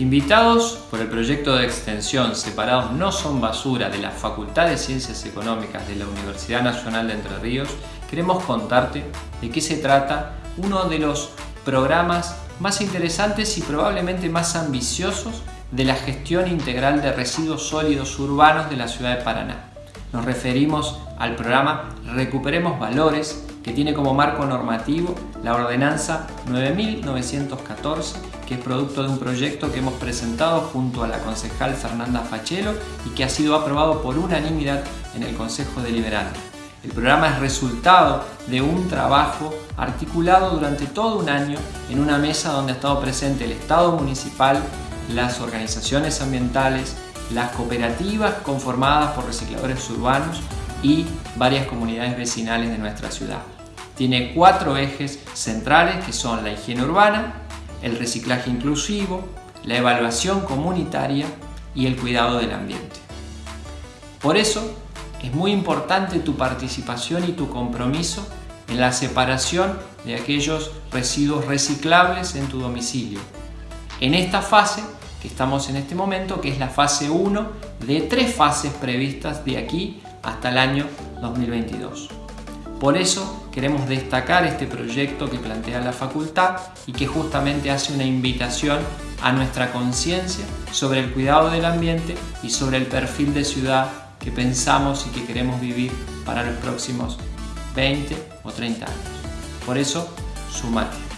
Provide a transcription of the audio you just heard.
Invitados por el proyecto de extensión Separados no son basura de la Facultad de Ciencias Económicas de la Universidad Nacional de Entre Ríos, queremos contarte de qué se trata uno de los programas más interesantes y probablemente más ambiciosos de la gestión integral de residuos sólidos urbanos de la ciudad de Paraná. Nos referimos al programa Recuperemos Valores, que tiene como marco normativo la ordenanza 9914, que es producto de un proyecto que hemos presentado junto a la concejal Fernanda Fachelo y que ha sido aprobado por unanimidad en el Consejo Deliberante. El programa es resultado de un trabajo articulado durante todo un año en una mesa donde ha estado presente el Estado municipal, las organizaciones ambientales, las cooperativas conformadas por recicladores urbanos y varias comunidades vecinales de nuestra ciudad. Tiene cuatro ejes centrales que son la higiene urbana, el reciclaje inclusivo, la evaluación comunitaria y el cuidado del ambiente. Por eso es muy importante tu participación y tu compromiso en la separación de aquellos residuos reciclables en tu domicilio. En esta fase que estamos en este momento, que es la fase 1 de tres fases previstas de aquí hasta el año 2022. Por eso queremos destacar este proyecto que plantea la facultad y que justamente hace una invitación a nuestra conciencia sobre el cuidado del ambiente y sobre el perfil de ciudad que pensamos y que queremos vivir para los próximos 20 o 30 años. Por eso, sumate.